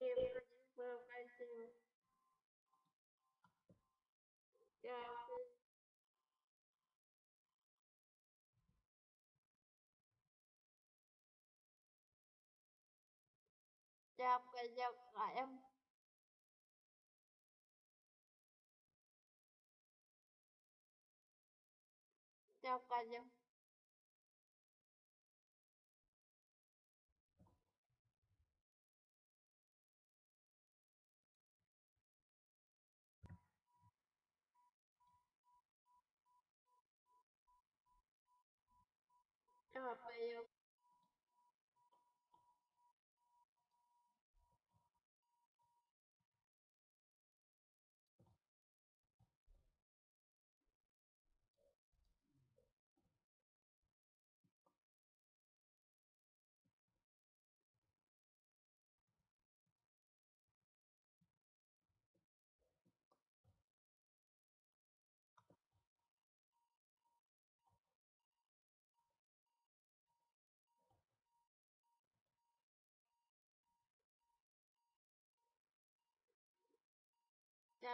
Em có. Chào chào giờ lại em chào cả nhà chào cả nhà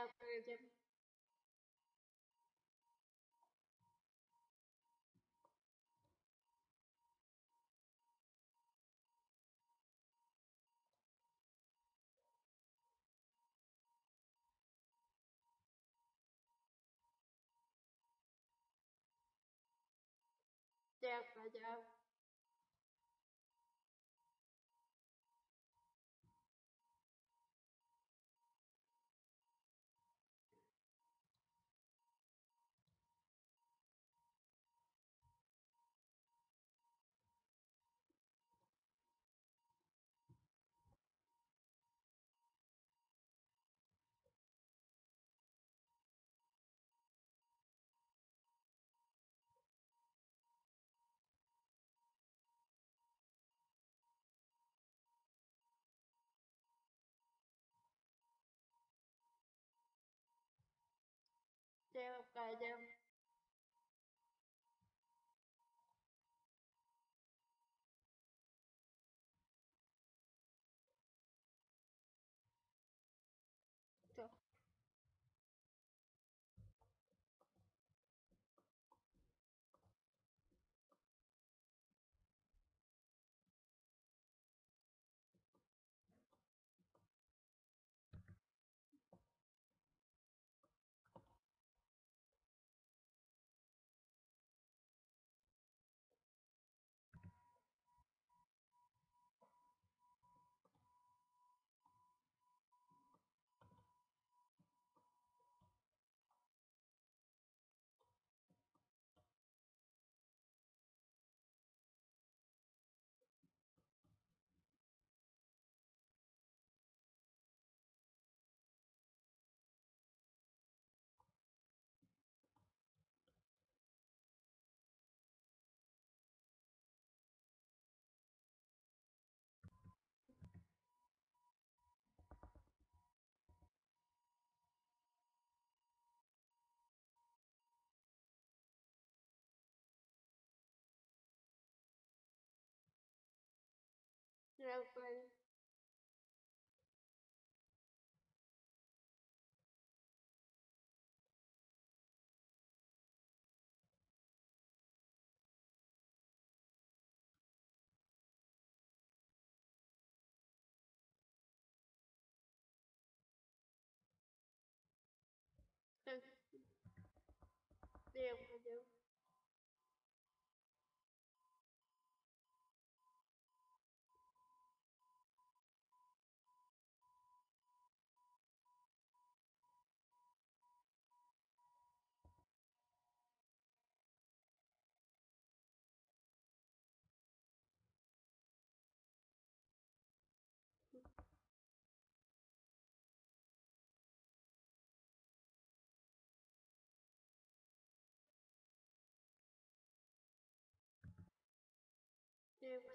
chào chào. cả chào cả chào cả nhà chào chào cả